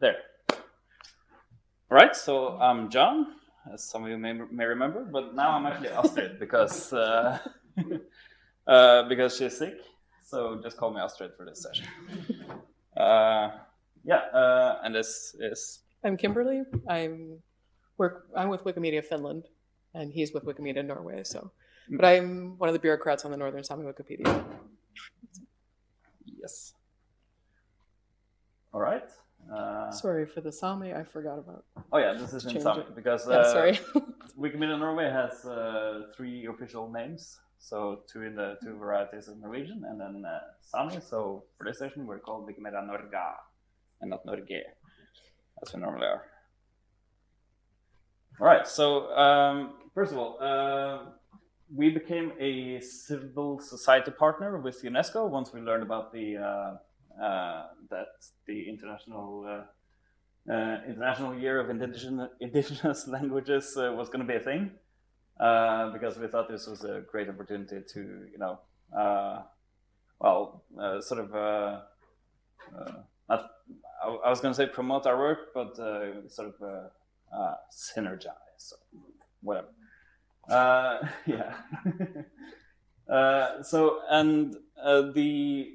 There. All right, so I'm John, as some of you may, may remember, but now I'm actually Astrid because uh, uh, because she's sick. So just call me Astrid for this session. Uh, yeah, uh, and this is I'm Kimberly. I'm work. I'm with Wikimedia Finland, and he's with Wikimedia Norway. So, but I'm one of the bureaucrats on the Northern Sami Wikipedia. yes. All right. Uh, Sorry for the Sami. I forgot about. oh yeah, this is in Sami it. because Yeah, uh, sorry. Wikimedia Norway has uh, three official names. So two in the two varieties of Norwegian and then uh, Sami. So for this session, we're called Wikimedia Norga and not Norge, as we normally are. All right. So um, first of all, uh, we became a civil society partner with UNESCO once we learned about the uh, that the international. Uh, uh, International Year of Indigenous, indigenous Languages uh, was going to be a thing uh, because we thought this was a great opportunity to, you know, uh, well, uh, sort of, uh, uh, not, I, I was going to say promote our work, but uh, sort of uh, uh, synergize, whatever. Uh, yeah. uh, so, and uh, the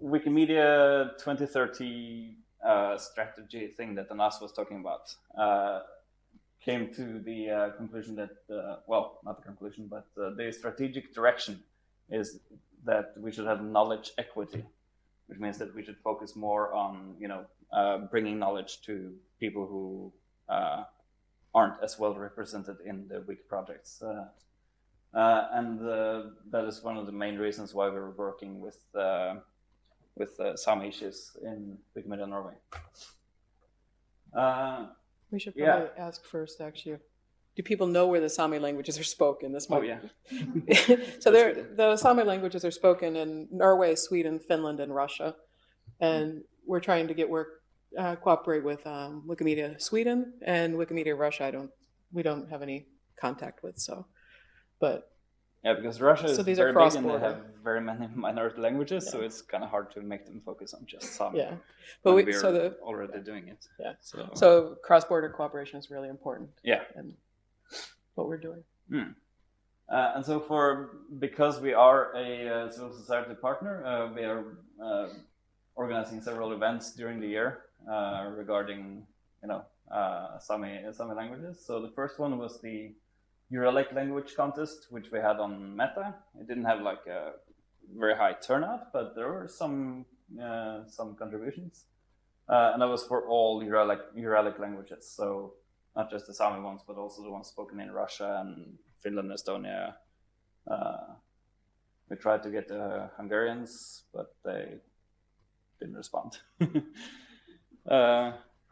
Wikimedia 2030 uh, strategy thing that Anas was talking about uh, came to the uh, conclusion that, uh, well, not the conclusion, but uh, the strategic direction is that we should have knowledge equity, which means that we should focus more on, you know, uh, bringing knowledge to people who aren't as well represented in the wiki projects. And that is one of the main reasons why we're working with with uh, some issues in Wikimedia Norway. Uh, we should yeah. probably ask first. Actually, do people know where the Sami languages are spoken? This oh yeah, so there, the Sami languages are spoken in Norway, Sweden, Finland, and Russia, and we're trying to get work uh, cooperate with um, Wikimedia Sweden and Wikimedia Russia. I don't, we don't have any contact with. So, but yeah, because Russia is So these are very big and they have very many minority languages, so it's kind of hard to make them focus on just some. yeah, but we we're so the already doing it. Yeah. So, so cross border cooperation is really important. Yeah. and what we're doing. Uh, and so for because we are a uh, civil society partner, uh, we are uh, organizing several events during the year uh, regarding you know uh, Sami Sami languages. So the first one was the Uralic language contest, which we had on Meta. It didn't have like a very high turnout, but there were some uh, some contributions, uh, and that was for all Uralic Uralic languages. So not just the Sami ones, but also the ones spoken in Russia and Finland, Estonia. Uh, we tried to get the Hungarians, but they didn't respond.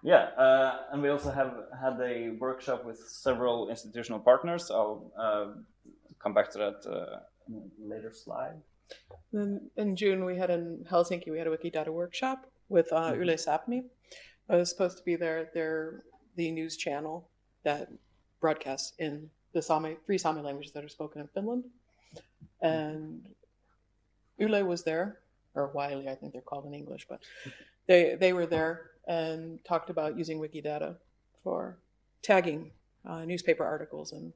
yeah, uh, and we also have had a workshop with several institutional partners. I'll uh, come back to that uh, later slide. Then in June we had in Helsinki we had a Wikidata workshop with uh, Mhm. Yle Sapmi. I was supposed to be there. They're the news channel that broadcasts in the Sami three Sami languages that are spoken in Finland, and Yle was there, or Wiley I think they're called in English, but they they were there and talked about using Wikidata for tagging uh, newspaper articles and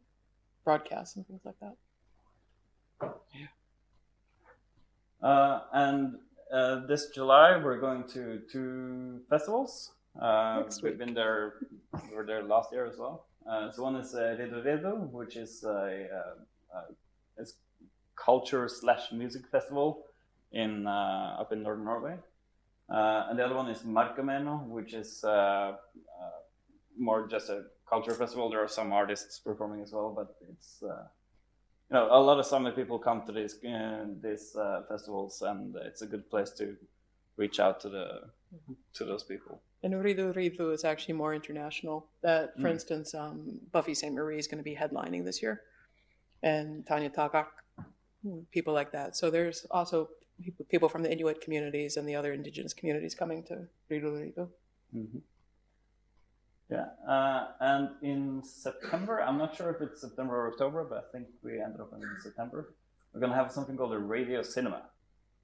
broadcasts and things like that. Uh, and uh, this July, we're going to two festivals. Uh, Next we've been there, we were there last year as well. Uh, so one is uh, Riddu Riđđu, which is a, uh, uh, it's culture slash music festival in uh, up in northern Norway. Uh, and the other one is Márkomeannu, which is uh, uh, more just a culture festival. There are some artists performing as well, but it's uh, you know a lot of summer people come to these these uh, festivals, and it's a good place to reach out to the to those people. And Riddu Riđđu is actually more international. That, for Mm. instance, um, Buffy Sainte-Marie is going to be headlining this year, and Tanya Tagaq, people like that. So there's also people, from the Inuit communities and the other indigenous communities coming to Riddu Riđđu. Mm-hmm. Yeah, uh, and in September, I'm not sure if it's September or October, but I think we ended up in September. We're gonna have something called a radio cinema,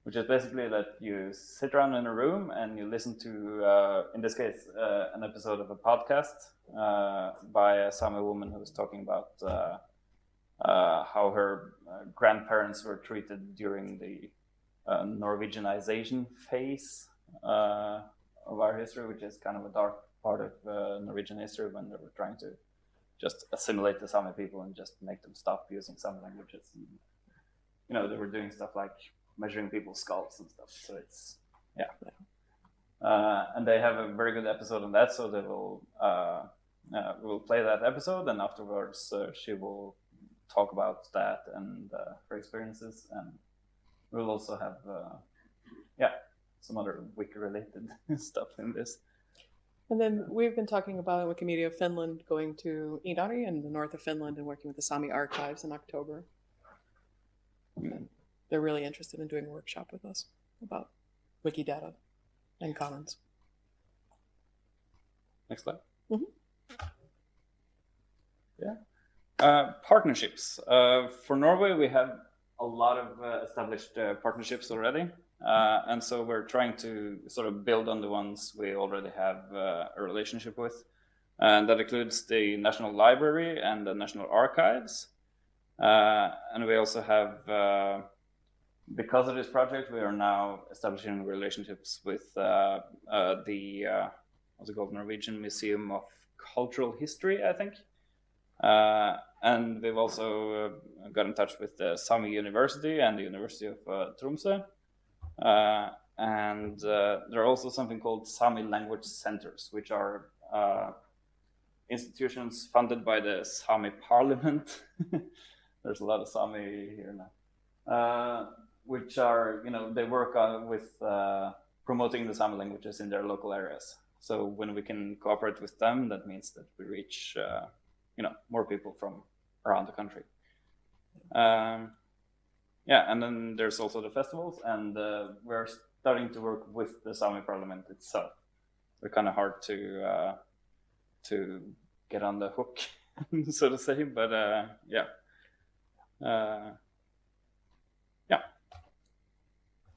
which is basically that you sit around in a room and you listen to, uh, in this case, uh, an episode of a podcast uh, by a Sami woman who's talking about uh, uh, how her grandparents were treated during the Norwegianization phase of our history, which is kind of a dark part of Norwegian history when they were trying to just assimilate the Sami people and just make them stop using some languages. And, you know, they were doing stuff like measuring people's skulls and stuff. So it's yeah. Uh, and they have a very good episode on that. So they will uh, uh, will play that episode, and afterwards uh, she will talk about that and uh, her experiences, and we'll also have uh, yeah some other wiki related stuff in this. And then we've been talking about Wikimedia Finland going to Inari in the north of Finland and working with the Sami archives in October. And they're really interested in doing a workshop with us about Wikidata and Commons. Next slide. Mhm. Yeah. Uh, partnerships. Uh, for Norway, we have a lot of uh, established uh, partnerships already. Uh, and so we're trying to sort of build on the ones we already have uh, a relationship with. And that includes the National Library and the National Archives. and we also have because of this project, we are now establishing relationships with uh, uh, the uh, what's it called Norwegian Museum of Cultural History, I think. Uh, and we've also uh, got in touch with the Sami University and the University of uh, Tromsø. and there are also something called Sami language centers, which are institutions funded by the Sami Parliament. There's a lot of Sami here now which are, you know, they work with uh, promoting the Sami languages in their local areas. So when we can cooperate with them, that means that we reach, uh, you know, more people from around the country. Um, yeah, and then there's also the festivals, and uh, we're starting to work with the Sami Parliament itself. They're kind of hard to uh, to get on the hook, so to say, but uh, yeah. Uh,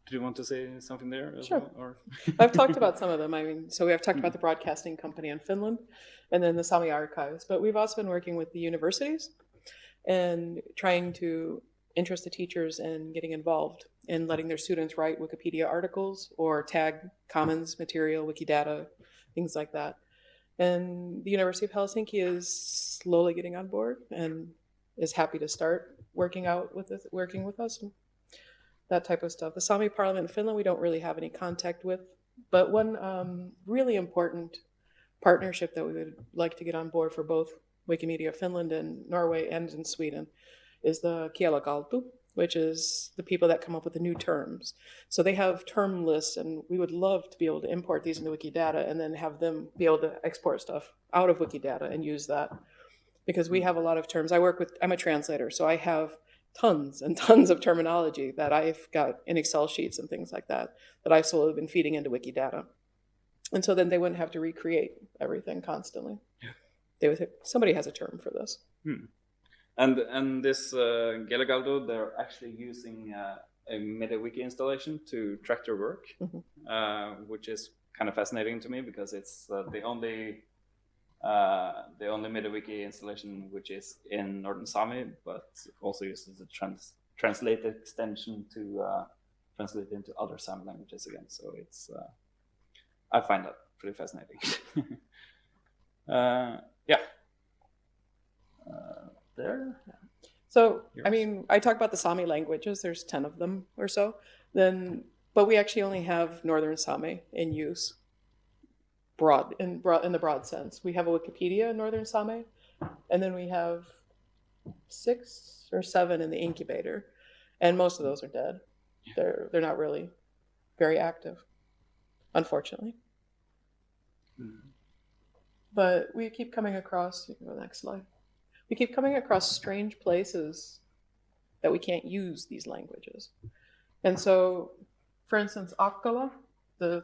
do you want to say something there? Sure. Well, or I've talked about some of them. I mean, so we have talked about the mm-hmm. broadcasting company in Finland and then the Sami archives, but we've also been working with the universities and trying to interest the teachers in getting involved in letting their students write Wikipedia articles or tag commons material, Wikidata, things like that. And the University of Helsinki is slowly getting on board and is happy to start working out with this, working with us that type of stuff. The Sami Parliament in Finland, we don't really have any contact with. But one um, really important partnership that we would like to get on board for both Wikimedia Finland and Norway and in Sweden is the Giellagáldu, which is the people that come up with the new terms. So they have term lists, and we would love to be able to import these into Wikidata and then have them be able to export stuff out of Wikidata and use that. Because we have a lot of terms. I work with, I'm a translator, so I have tons and tons of terminology that I've got in Excel sheets and things like that, that I've slowly been feeding into Wikidata. And so then they wouldn't have to recreate everything constantly. Yeah. They would, somebody has a term for this. Hmm. And and this uh, they're actually using uh, a MediaWiki installation to track their work, mm -hmm. uh, which is kind of fascinating to me because it's uh, the only uh, the only MediaWiki installation which is in Northern Sami, but also uses a trans translate extension to uh, translate into other Sami languages again. So it's uh, I find that pretty fascinating. Uh, yeah. Uh, there. So Yours. I mean, I talk about the Sami languages. There's ten of them or so. Then, but we actually only have Northern Sami in use broad in broad in the broad sense. We have a Wikipedia in Northern Sami, and then we have six or seven in the incubator, and most of those are dead. They're they're not really very active, unfortunately. Mm-hmm. But we keep coming across. You can go next slide. We keep coming across strange places that we can't use these languages, and so, for instance, Akkala, the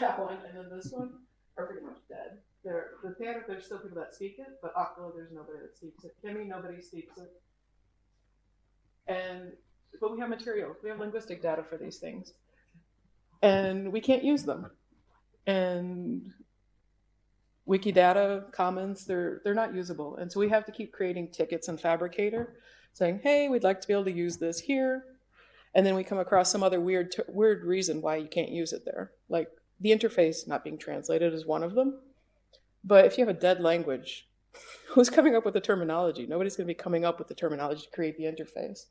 that one and then this one are pretty much dead. There, the theater, there's still people that speak it, but Akkala, there's nobody that speaks it. Kemi, nobody speaks it. And but we have material, we have linguistic data for these things. And we can't use them. And Wikidata Commons, they're they're not usable. And so we have to keep creating tickets in Phabricator saying, hey, we'd like to be able to use this here. And then we come across some other weird weird reason why you can't use it there. Like the interface not being translated is one of them. But if you have a dead language, who's coming up with the terminology? Nobody's going to be coming up with the terminology to create the interface.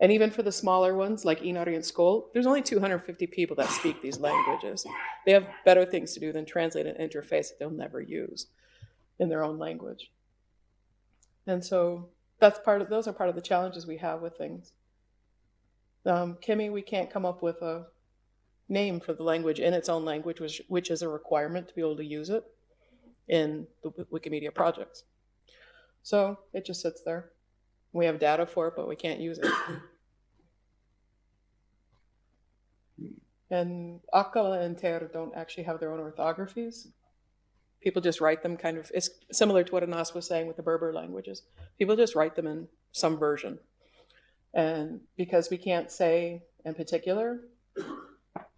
And even for the smaller ones, like Inari and Skolt, there's only 250 people that speak these languages. They have better things to do than translate an interface that they'll never use in their own language. And so that's part of those are part of the challenges we have with things. Um, Kemi, we can't come up with a name for the language in its own language, which, which is a requirement to be able to use it in the Wikimedia projects. So it just sits there. We have data for it, but we can't use it. and Akkala and Ter don't actually have their own orthographies. People just write them kind of, it's similar to what Anas was saying with the Berber languages. People just write them in some version. And because we can't say in particular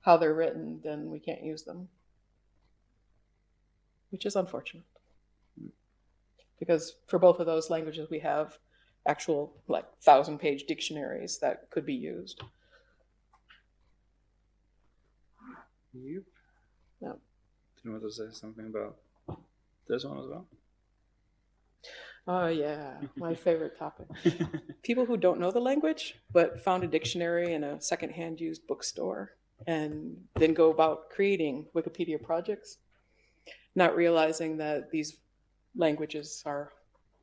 how they're written, then we can't use them, which is unfortunate. Because for both of those languages, we have actual like thousand page dictionaries that could be used. Yep. Yeah. Do you want to say something about this one as well? Oh yeah, my favorite topic. People who don't know the language but found a dictionary in a secondhand used bookstore and then go about creating Wikipedia projects, not realizing that these languages are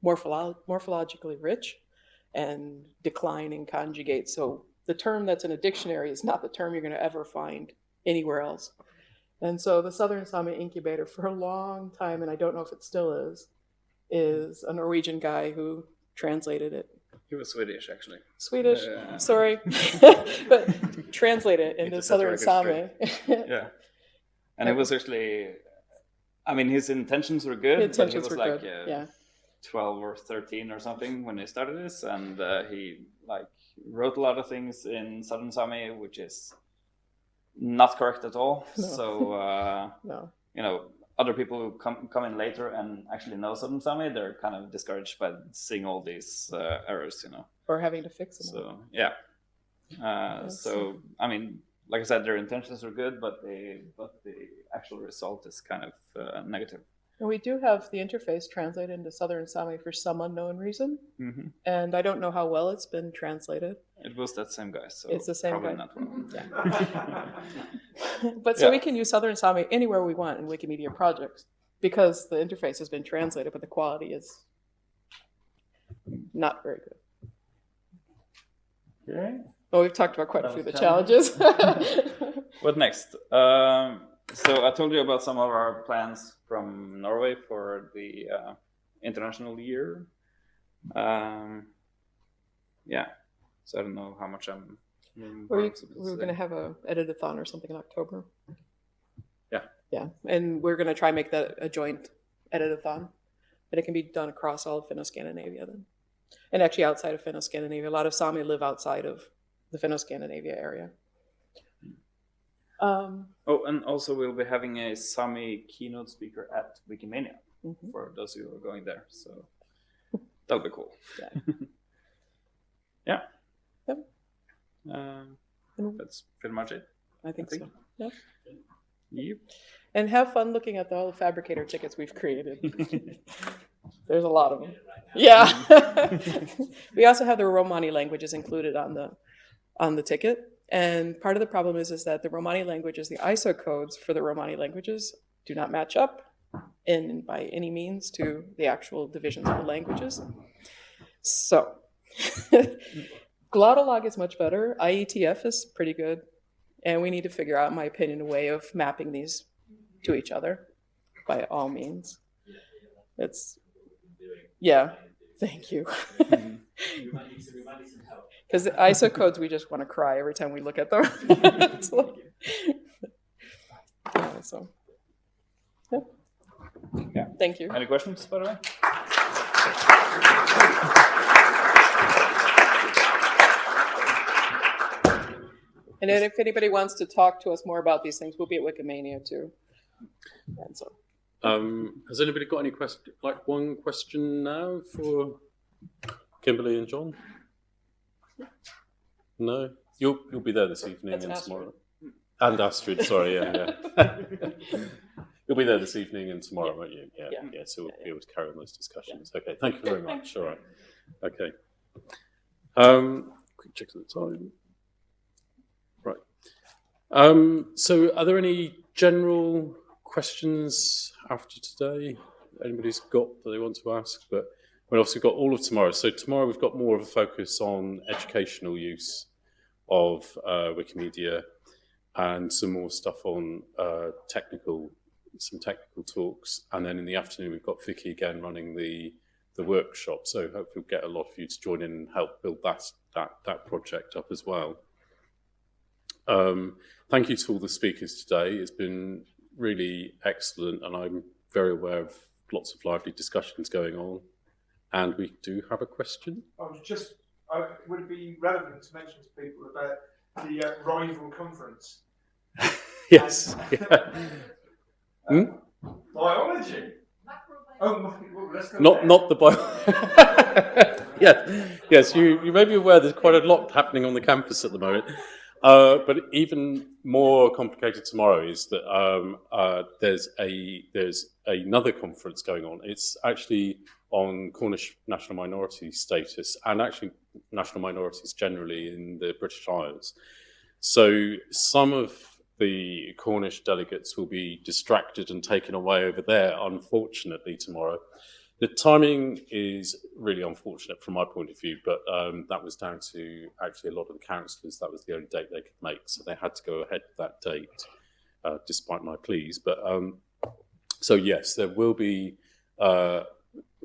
morpholo- morphologically rich and decline and conjugate. So the term that's in a dictionary is not the term you're going to ever find anywhere else. And so the Southern Sami Incubator for a long time, and I don't know if it still is, is a Norwegian guy who translated it. He was Swedish, actually. Swedish, Yeah. sorry, but translate it into Southern Sami. Yeah. And it was actually, I mean, his intentions were good. Intentions but he was were like, good. uh, yeah, 12 or 13 or something when he started this and uh, he like wrote a lot of things in southern sami which is not correct at all No. so uh, no, you know other people who come come in later and actually know southern sami they're kind of discouraged by seeing all these uh, errors you know or having to fix them. so yeah uh, Yes. so i mean like i said their intentions are good but the but the actual result is kind of uh, negative And we do have the interface translated into Southern Sami for some unknown reason, hmm and I don't know how well it's been translated. it was that same guy so It's the same probably guy. not well but so Yeah. we can use Southern Sami anywhere we want in Wikimedia projects because the interface has been translated, but the quality is not very good. Okay. Well, we've talked about quite a few of was the challenges. What next? Um, so I told you about some of our plans from Norway for the uh, international year. Um, yeah. So I don't know how much I'm. Were you, we were going to have a edit-a-thon or something in October. Yeah. Yeah, and we're going to try and make that a joint edit-a-thon, but it can be done across all of Finno-Scandinavia then. And actually outside of Finno-Scandinavia. A lot of Sami live outside of the Finno-Scandinavia area. Um, Oh, and also we'll be having a Sami keynote speaker at Wikimania mhm. for those of you who are going there. So that'll be cool. Yeah. yeah. Yep. Um, And that's pretty much it. I think think- so. Yeah. Yep. And have fun looking at all the phabricator tickets we've created. There's a lot of them. Yeah. we also have the Romani languages included on the on the ticket. And part of the problem is is that the Romani languages, the ISO codes for the Romani languages do not match up in by any means to the actual divisions of the languages. So Glottolog is much better. IETF is pretty good. And we need to figure out, in my opinion, a way of mapping these to each other by all means. It's, yeah, thank you. Because the ISO codes, we just want to cry every time we look at them. It's like- yeah, so, yeah. Yeah. Thank you. Any questions, by the way? And then if anybody wants to talk to us more about these things, we'll be at Wikimania too. And so, Um, has anybody got any question, like one question now for Kimberly and John? No, you'll you'll be there this evening That's and Astrid. tomorrow. And Astrid, sorry, yeah, yeah. you'll be there this evening and tomorrow, won't you? Yeah, yeah. Yeah. so we'll Yeah, be able to carry on those discussions. Okay, thank you very much. All right. Okay. Um, quick check of the time. Right. Um, so, are there any general questions after today? Anybody's got that they want to ask? But we've also got all of tomorrow. So, tomorrow we've got more of a focus on educational use of uh, Wikimedia and some more stuff on uh, technical, some technical talks. And then in the afternoon, we've got Vicky again running the the workshop. So hopefully we'll get a lot of you to join in and help build that that that project up as well. Um, thank you to all the speakers today. It's been really excellent, and I'm very aware of lots of lively discussions going on. And we do have a question. I was just, I, would it be relevant to mention to people about the uh, rival conference? Yes. Hmm? Biology. Oh, my, well, let's go Not there. not the bio. yeah, yes. You you may be aware there's quite a lot happening on the campus at the moment. Uh, but even more complicated tomorrow is that um, uh, there's a there's another conference going on. It's actually on Cornish national minority status and actually national minorities generally in the British Isles. So some of the Cornish delegates will be distracted and taken away over there, unfortunately, tomorrow. The timing is really unfortunate from my point of view, but um, that was down to actually a lot of the councillors. That was the only date they could make, so they had to go ahead with that date, uh, despite my pleas. But um, so yes, there will be uh,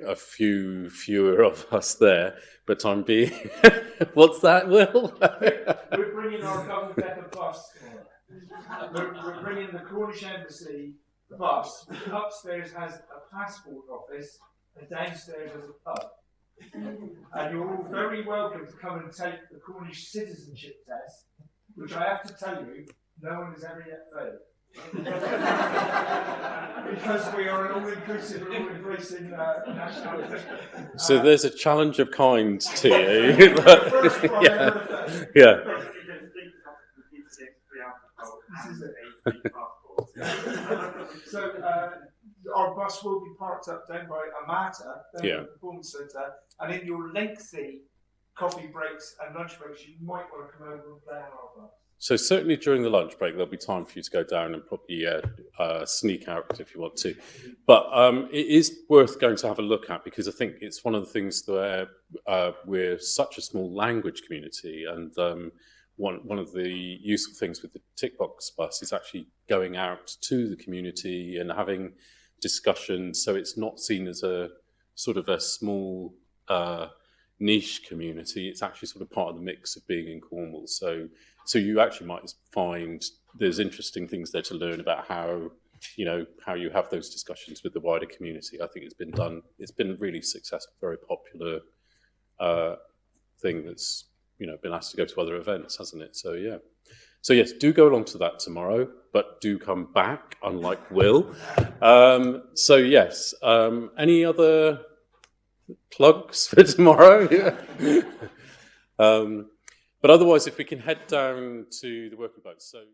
a few fewer of us there, but I'm being. What's that, Will? We're bringing our double decker bus. We're, we're bringing the Cornish Embassy bus. Upstairs has a passport office, and downstairs has a pub. And you're all very welcome to come and take the Cornish citizenship test, which I have to tell you, no one has ever yet failed. Because we are an all-inclusive, all-inclusive uh, nationality. so Uh, there's a challenge of kind to you. Yeah. yeah. So uh, our bus will be parked up down by Amata, down Yeah. the performance centre, and in your lengthy coffee breaks and lunch breaks, you might want to come over and play on our bus. So certainly during the lunch break, there'll be time for you to go down and probably uh, uh, sneak out if you want to. But um, it is worth going to have a look at because I think it's one of the things where uh, we're such a small language community, and um, one one of the useful things with the Tickbox bus is actually going out to the community and having discussions, so it's not seen as a sort of a small. Niche community it's actually sort of part of the mix of being in cornwall. So so you actually might find there's interesting things there to learn about how you know how you have those discussions with the wider community. I think it's been done it's been really successful very popular uh, thing that's you know been asked to go to other events hasn't it? So yeah. So yes do go along to that tomorrow but do come back unlike will. Um, so yes um, any other plugs for tomorrow. Um, but otherwise if we can head down to the working boats so